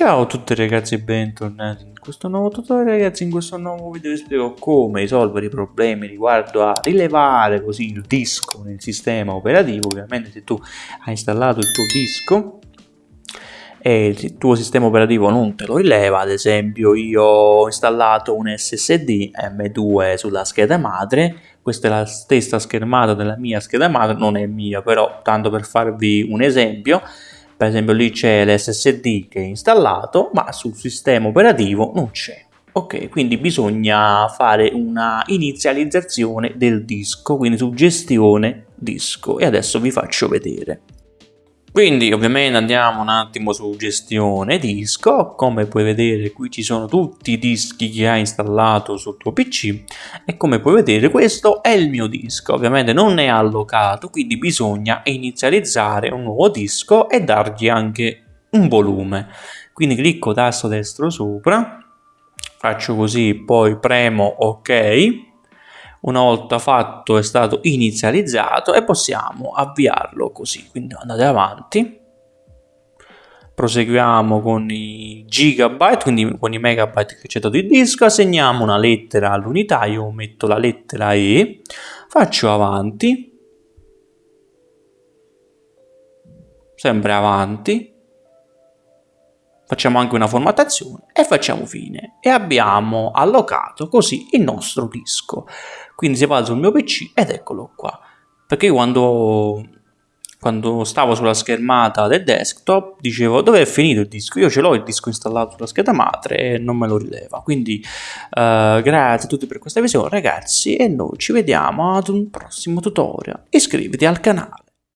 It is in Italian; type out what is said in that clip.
Ciao a tutti ragazzi e bentornati in questo nuovo tutorial. Ragazzi in questo nuovo video vi spiego come risolvere i problemi riguardo a rilevare così il disco nel sistema operativo. Ovviamente se tu hai installato il tuo disco e il tuo sistema operativo non te lo rileva ad esempio io ho installato un SSD M2 sulla scheda madre. Questa è la stessa schermata della mia scheda madre non è mia però tanto per farvi un esempio per esempio lì c'è l'SSD che è installato ma sul sistema operativo non c'è. Ok quindi bisogna fare una inizializzazione del disco quindi su gestione disco. E adesso vi faccio vedere quindi ovviamente andiamo un attimo su gestione disco, come puoi vedere qui ci sono tutti i dischi che hai installato sul tuo PC e come puoi vedere questo è il mio disco, ovviamente non è allocato quindi bisogna inizializzare un nuovo disco e dargli anche un volume. Quindi clicco tasto destro sopra, faccio così, poi premo ok una volta fatto è stato inizializzato e possiamo avviarlo così. Quindi andate avanti. Proseguiamo con i gigabyte quindi con i megabyte che c'è dato il disco. Assegniamo una lettera all'unità io metto la lettera E faccio avanti. Sempre avanti facciamo anche una formattazione e facciamo fine. E abbiamo allocato così il nostro disco. Quindi si va sul mio pc ed eccolo qua. Perché quando quando stavo sulla schermata del desktop dicevo dove è finito il disco? Io ce l'ho il disco installato sulla scheda madre e non me lo rileva. Quindi uh, grazie a tutti per questa visione ragazzi e noi ci vediamo ad un prossimo tutorial. Iscriviti al canale